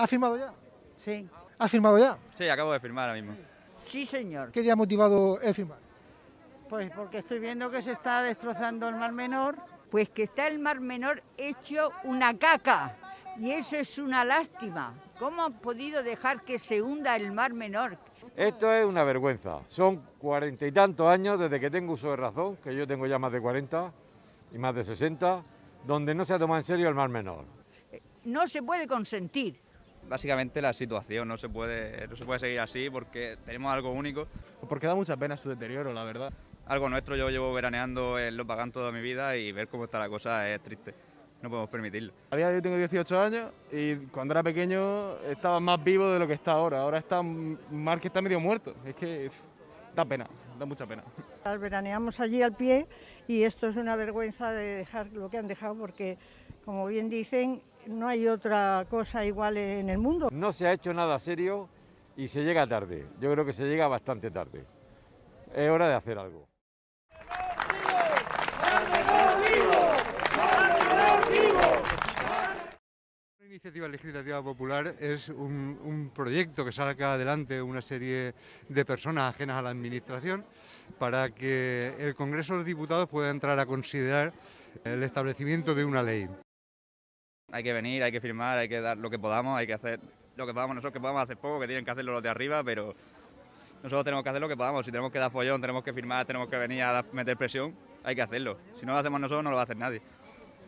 ¿Ha firmado ya? Sí, ¿Ha firmado ya? Sí, acabo de firmar ahora mismo. sí señor. ¿Qué día ha motivado el firmar? Pues porque estoy viendo que se está destrozando el Mar Menor. Pues que está el Mar Menor hecho una caca. Y eso es una lástima. ¿Cómo han podido dejar que se hunda el Mar Menor? Esto es una vergüenza. Son cuarenta y tantos años desde que tengo uso de razón, que yo tengo ya más de 40 y más de 60, donde no se ha tomado en serio el mar menor. No se puede consentir. Básicamente la situación, no se puede, no se puede seguir así porque tenemos algo único. Porque da mucha pena su deterioro, la verdad. Algo nuestro, yo llevo veraneando en Los Pagán toda mi vida y ver cómo está la cosa es triste. No podemos permitirlo. A día de hoy tengo 18 años y cuando era pequeño estaba más vivo de lo que está ahora. Ahora está mar que está medio muerto. Es que da pena, da mucha pena. Veraneamos allí al pie y esto es una vergüenza de dejar lo que han dejado porque, como bien dicen, no hay otra cosa igual en el mundo. No se ha hecho nada serio y se llega tarde. Yo creo que se llega bastante tarde. Es hora de hacer algo. Iniciativa legislativa popular es un, proyecto que saca adelante una serie de personas ajenas a la administración para que el Congreso de los Diputados pueda entrar a considerar el establecimiento de una ley. Hay que venir, hay que firmar, hay que dar lo que podamos, hay que hacer lo que podamos. Nosotros que podamos hacer poco, que tienen que hacerlo los de arriba, pero nosotros tenemos que hacer lo que podamos. Si tenemos que dar follón, tenemos que firmar, tenemos que venir a meter presión, hay que hacerlo. Si no lo hacemos nosotros, no lo va a hacer nadie.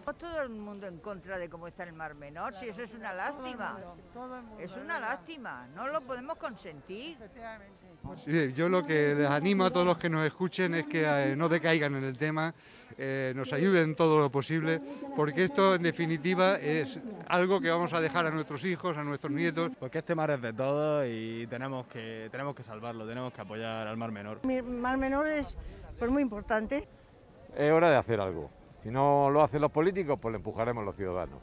Todo el mundo en contra de cómo está el Mar Menor, si eso es una lástima. Es una lástima, no lo podemos consentir. Sí, yo lo que les animo a todos los que nos escuchen es que eh, no decaigan en el tema, eh, nos ayuden todo lo posible, porque esto en definitiva es algo que vamos a dejar a nuestros hijos, a nuestros nietos. Porque este mar es de todos y tenemos que, tenemos que salvarlo, tenemos que apoyar al mar menor. Mi Mar Menor es pues, muy importante. Es hora de hacer algo. Si no lo hacen los políticos, pues lo empujaremos los ciudadanos.